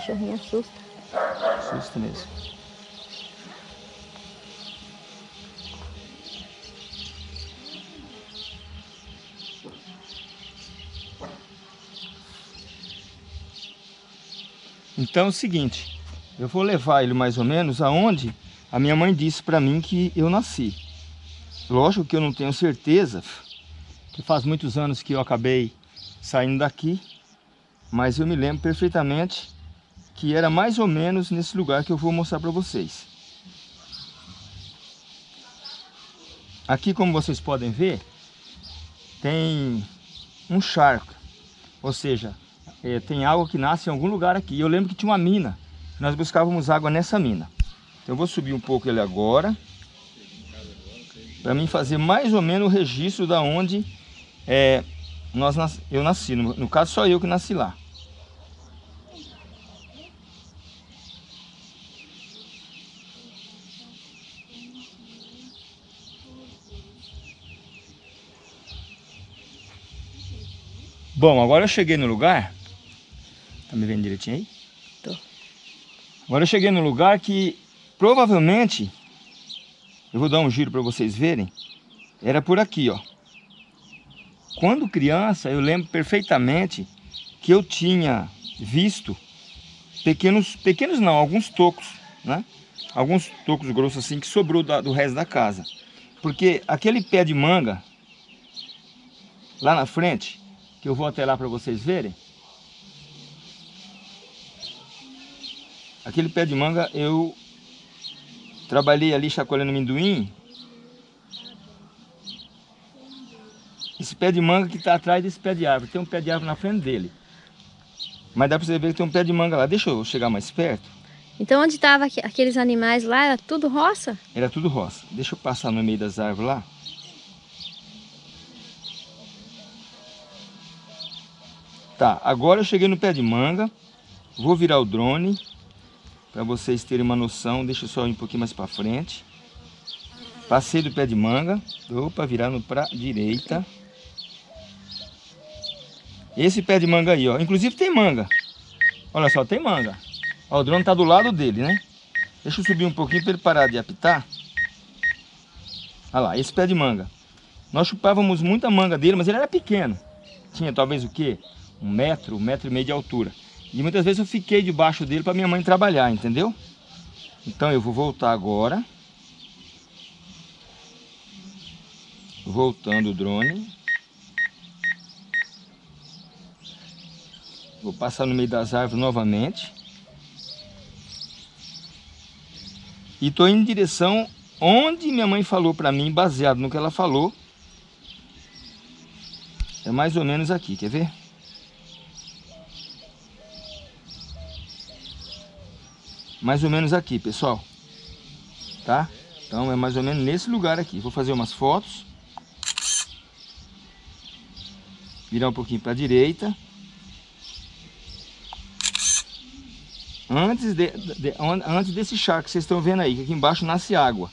cachorrinho assusta. Assusta mesmo. Então é o seguinte, eu vou levar ele mais ou menos aonde a minha mãe disse para mim que eu nasci. Lógico que eu não tenho certeza, que faz muitos anos que eu acabei saindo daqui, mas eu me lembro perfeitamente que era mais ou menos nesse lugar que eu vou mostrar para vocês. Aqui, como vocês podem ver, tem um charco, ou seja, é, tem água que nasce em algum lugar aqui. Eu lembro que tinha uma mina, nós buscávamos água nessa mina. Então eu vou subir um pouco ele agora, para mim fazer mais ou menos o registro da onde é, nós, eu nasci. No, no caso, só eu que nasci lá. Bom, agora eu cheguei no lugar. Tá me vendo direitinho aí? Tô. Agora eu cheguei no lugar que provavelmente, eu vou dar um giro para vocês verem, era por aqui, ó. Quando criança, eu lembro perfeitamente que eu tinha visto pequenos, pequenos não, alguns tocos, né? Alguns tocos grossos assim que sobrou da, do resto da casa. Porque aquele pé de manga, lá na frente, que eu vou até lá para vocês verem. Aquele pé de manga eu trabalhei ali chacoalhando amendoim. Esse pé de manga que está atrás desse pé de árvore, tem um pé de árvore na frente dele. Mas dá para você ver que tem um pé de manga lá. Deixa eu chegar mais perto. Então onde estavam aqueles animais lá, era tudo roça? Era tudo roça. Deixa eu passar no meio das árvores lá. Tá, agora eu cheguei no pé de manga. Vou virar o drone para vocês terem uma noção. Deixa eu só ir um pouquinho mais para frente. Passei do pé de manga. Opa, virar no para direita. Esse pé de manga aí, ó. Inclusive tem manga. Olha só, tem manga. Ó, o drone tá do lado dele, né? Deixa eu subir um pouquinho para ele parar de apitar. Olha lá, esse pé de manga. Nós chupávamos muita manga dele, mas ele era pequeno. Tinha talvez o quê? Um metro, um metro e meio de altura. E muitas vezes eu fiquei debaixo dele para minha mãe trabalhar, entendeu? Então eu vou voltar agora. Voltando o drone. Vou passar no meio das árvores novamente. E estou indo em direção onde minha mãe falou para mim, baseado no que ela falou. É mais ou menos aqui, quer ver? Mais ou menos aqui, pessoal. Tá? Então é mais ou menos nesse lugar aqui. Vou fazer umas fotos. Virar um pouquinho para a direita. Antes, de, de, antes desse charco que vocês estão vendo aí, que aqui embaixo nasce água.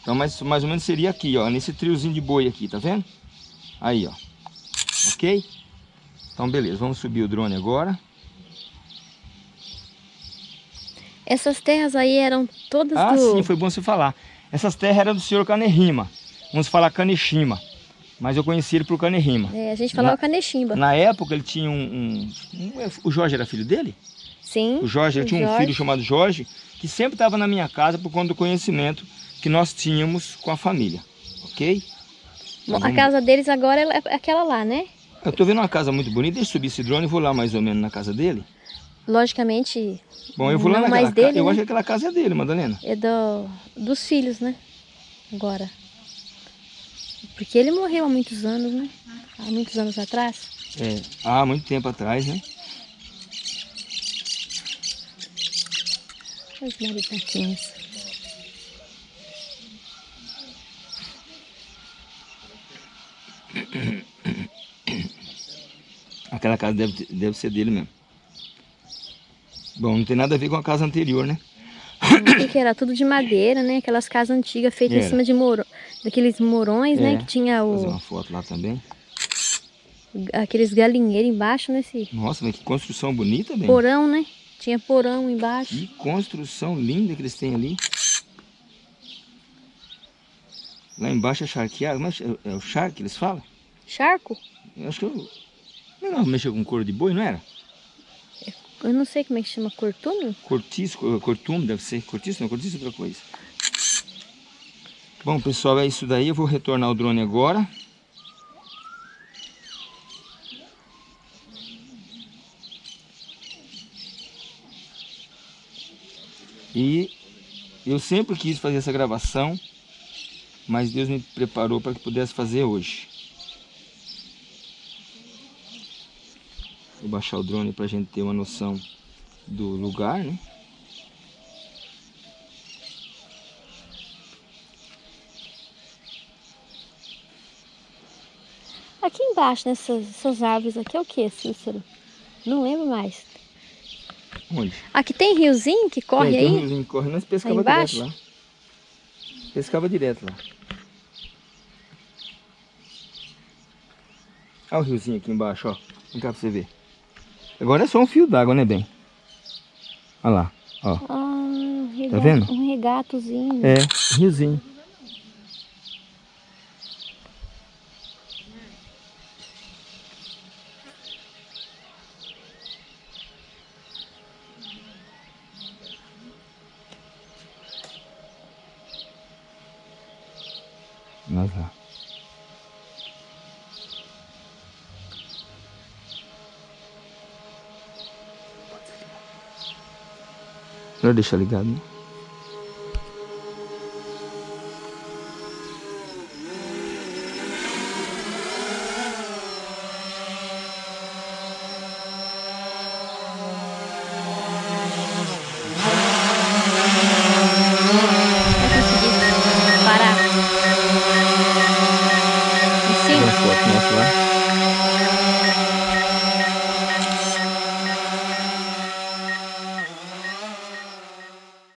Então mais, mais ou menos seria aqui, ó, nesse triozinho de boi aqui, tá vendo? Aí, ó. Ok? Então beleza, vamos subir o drone agora. Essas terras aí eram todas ah, do... sim, foi bom você falar. Essas terras eram do senhor Canerrima. Vamos falar Canechima. Mas eu conheci ele por Canerrima. É, a gente falava na, Canechimba. Na época ele tinha um, um, O Jorge era filho dele? Sim. O Jorge, ele tinha Jorge. um filho chamado Jorge, que sempre estava na minha casa por conta do conhecimento que nós tínhamos com a família. Ok? Bom, então, a casa deles agora é aquela lá, né? Eu tô vendo uma casa muito bonita. Deixa eu subir esse drone e vou lá mais ou menos na casa dele. Logicamente, Bom, eu vou lá mais dele, Eu né? acho que aquela casa é dele, Madalena. É do, dos filhos, né? Agora. Porque ele morreu há muitos anos, né? Há muitos anos atrás. É, há muito tempo atrás, né? Os maritaquinhos. Aquela casa deve, deve ser dele mesmo. Bom, não tem nada a ver com a casa anterior, né? O que era? Tudo de madeira, né? Aquelas casas antigas feitas era. em cima de moro... daqueles morões, né? é. né? Que tinha o... Fazer uma foto lá também. Aqueles galinheiros embaixo, né? Esse... Nossa, mas que construção bonita, bem. Porão, né? Tinha porão embaixo. Que construção linda que eles têm ali. Lá embaixo é charqueado, mas é, é o charque eles falam? Charco? Eu acho que eu... Não, mexer com couro de boi, não era? Eu não sei como é que chama, cortume? Cortiço, co- cortume deve ser. Cortiço não, cortiço é outra coisa. Bom, pessoal, é isso daí. Eu vou retornar o drone agora. E eu sempre quis fazer essa gravação, mas Deus me preparou para que pudesse fazer hoje. Vou baixar o drone para a gente ter uma noção do lugar, né? Aqui embaixo, nessas essas árvores aqui, é o que, Cícero? Não lembro mais. Onde? Aqui tem riozinho que corre Tem, tem um aí? riozinho que corre, nós pescava Aí direto lá. Pescava direto lá. Olha o riozinho aqui embaixo, ó. Vem cá pra você ver. Agora é só um fio d'água, né, bem? Olha lá, ó. Ah, um Tá vendo? Um regatozinho. É, riozinho. Olha lá. Senhor, deixa ligado.